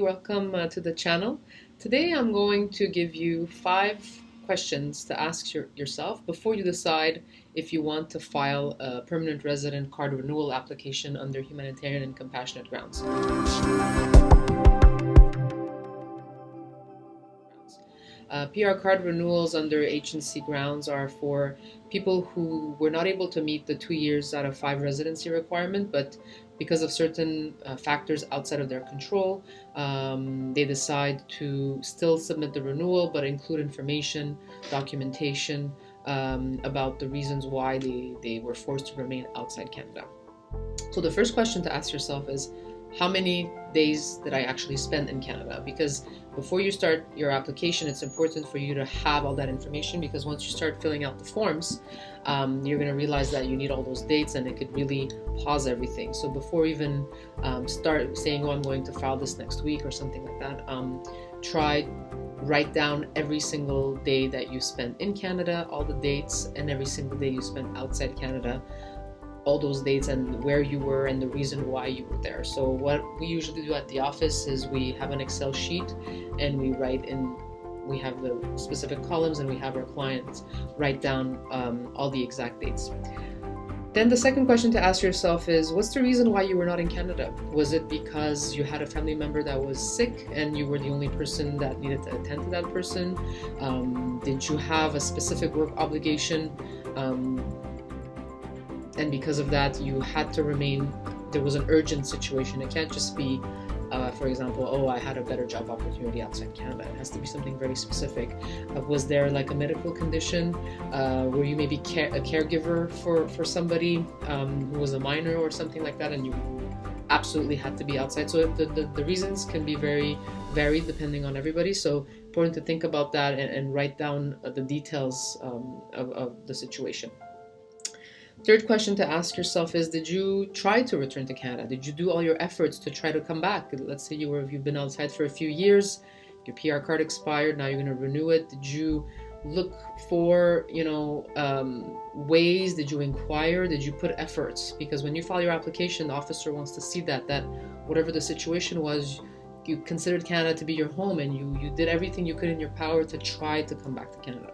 Welcome uh, to the channel. Today I'm going to give you five questions to ask your, yourself before you decide if you want to file a permanent resident card renewal application under humanitarian and compassionate grounds. Uh, PR card renewals under H&C grounds are for people who were not able to meet the two years out of five residency requirement, but because of certain uh, factors outside of their control, um, they decide to still submit the renewal but include information, documentation um, about the reasons why they, they were forced to remain outside Canada. So the first question to ask yourself is, how many days did I actually spend in Canada? Because before you start your application, it's important for you to have all that information because once you start filling out the forms, um, you're going to realize that you need all those dates and it could really pause everything. So before even um, start saying, oh, I'm going to file this next week or something like that, um, try write down every single day that you spent in Canada, all the dates, and every single day you spent outside Canada all those dates and where you were and the reason why you were there. So what we usually do at the office is we have an Excel sheet and we write in we have the specific columns and we have our clients write down um, all the exact dates. Then the second question to ask yourself is what's the reason why you were not in Canada? Was it because you had a family member that was sick and you were the only person that needed to attend to that person? Um, did you have a specific work obligation? Um, and because of that you had to remain there was an urgent situation. It can't just be uh, for example oh i had a better job opportunity outside canada. It has to be something very specific. Uh, was there like a medical condition? Uh, were you maybe care- a caregiver for for somebody um, who was a minor or something like that and you absolutely had to be outside? So the, the, the reasons can be very varied depending on everybody. So important to think about that and, and write down uh, the details um, of, of the situation Third question to ask yourself is Did you try to return to Canada? Did you do all your efforts to try to come back? Let's say you were, you've been outside for a few years, your PR card expired, now you're going to renew it. Did you look for, you know, um, ways? Did you inquire? Did you put efforts? Because when you file your application, the officer wants to see that, that whatever the situation was, you considered Canada to be your home and you, you did everything you could in your power to try to come back to Canada.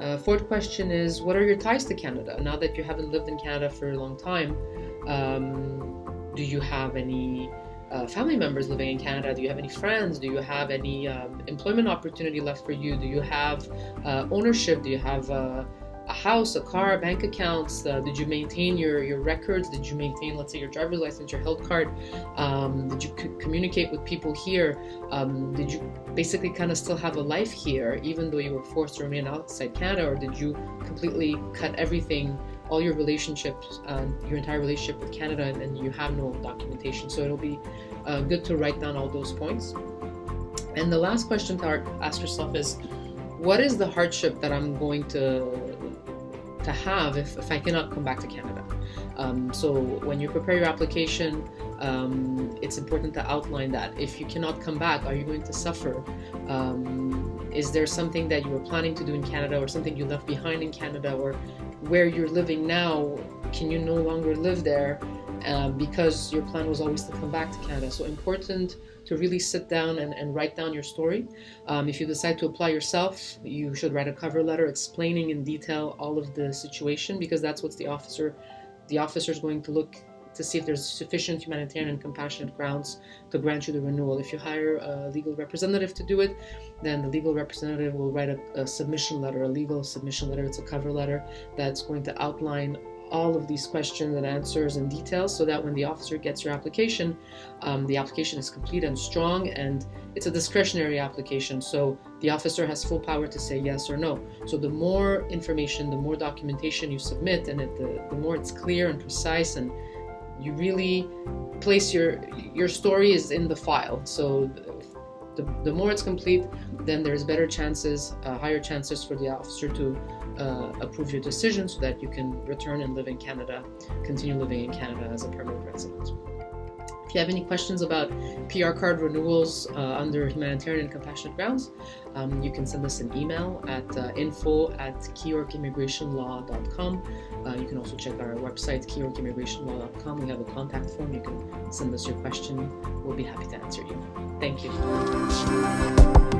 Uh, fourth question is what are your ties to Canada? Now that you haven't lived in Canada for a long time, um, do you have any uh, family members living in Canada? Do you have any friends? Do you have any um, employment opportunity left for you? Do you have uh, ownership? Do you have uh, a house, a car, bank accounts? Uh, did you maintain your, your records? Did you maintain, let's say, your driver's license, your health card? Um, did you c- communicate with people here? Um, did you basically kind of still have a life here, even though you were forced to remain outside Canada, or did you completely cut everything? all your relationships, uh, your entire relationship with Canada, and, and, you have no documentation. So it'll be uh, good to write down all those points. And the last question to ask yourself is, what is the hardship that I'm going to to have if, if I cannot come back to Canada. Um, so when you prepare your application, um, it's important to outline that. If you cannot come back, are you going to suffer? Um, is there something that you were planning to do in Canada or something you left behind in Canada or where you're living now, can you no longer live there uh, because your plan was always to come back to Canada? So important to really sit down and, and write down your story. Um, if you decide to apply yourself, you should write a cover letter explaining in detail all of the situation because that's what the officer, the officer is going to look to see if there's sufficient humanitarian and compassionate grounds to grant you the renewal. If you hire a legal representative to do it, then the legal representative will write a, a submission letter, a legal submission letter. It's a cover letter that's going to outline all of these questions and answers and details so that when the officer gets your application, um, the application is complete and strong and it's a discretionary application. So the officer has full power to say yes or no. So the more information, the more documentation you submit and it, the, the more it's clear and precise and you really place your your story is in the file. So the, the more it's complete, then there's better chances, uh, higher chances for the officer to uh, approve your decision so that you can return and live in Canada, continue living in Canada as a permanent resident. If you have any questions about PR card renewals uh, under humanitarian and compassionate grounds, um, you can send us an email at uh, info at keyyorkimmigrationlaw.com. Uh, you can also check our website, keyyorkimmigrationlaw.com. We have a contact form. You can send us your question. We'll be happy to answer you. Thank you.